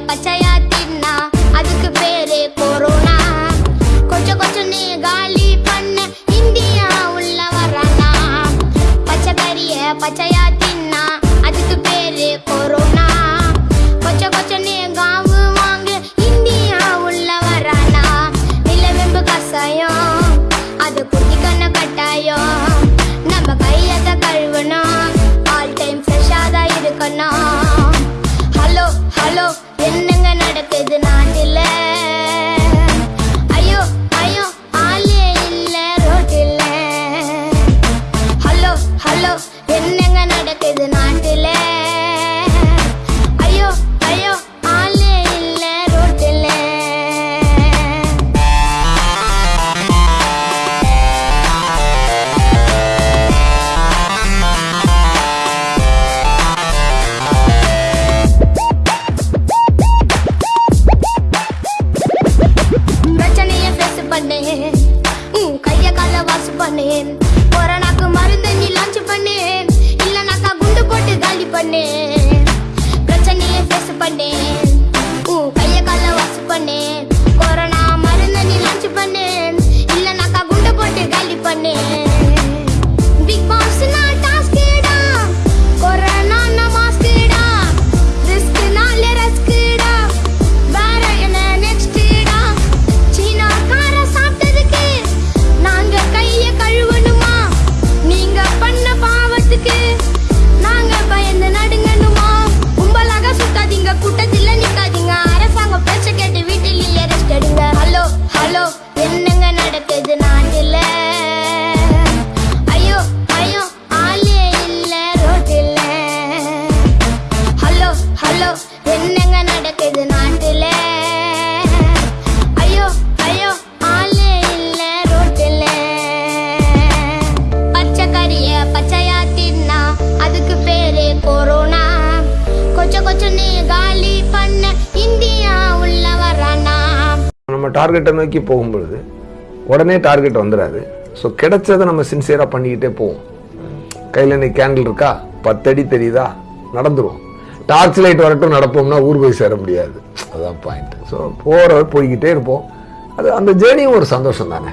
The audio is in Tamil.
பச்சையா தின்னா அதுக்கு பேரு ஹலோ என்னங்க நடக்குது நாட்டில்? ஐயோ ஐயோ ஆளே இல்லை ரோட்டில். பிரச்சனையை பேசு பண்ணேன். கையை கால வாசு பண்ணேன். கொரோனாக்கு நீ லான்ச் பண்ணு இல்லனாக்கா குண்டு போட்டு காலி பண்ணு நம்ம டார்கெட்டை நோக்கி போகும்பொழுது உடனே டார்கெட் வந்துடாது ஸோ கிடைச்சதை நம்ம சின்சியராக பண்ணிக்கிட்டே போவோம். கையில் இன்னைக்கு கேண்டில் இருக்கா? பத்தடி தெரியுதா? நடந்துரும். டார்ச் லைட் வரட்டும் நடப்போம்னா ஊர் போய் சேர முடியாது. அதுதான் பாயிண்ட் ஸோ போகிற போய்கிட்டே இருப்போம். அது அந்த ஜேர்னியும் ஒரு சந்தோஷம் தானே?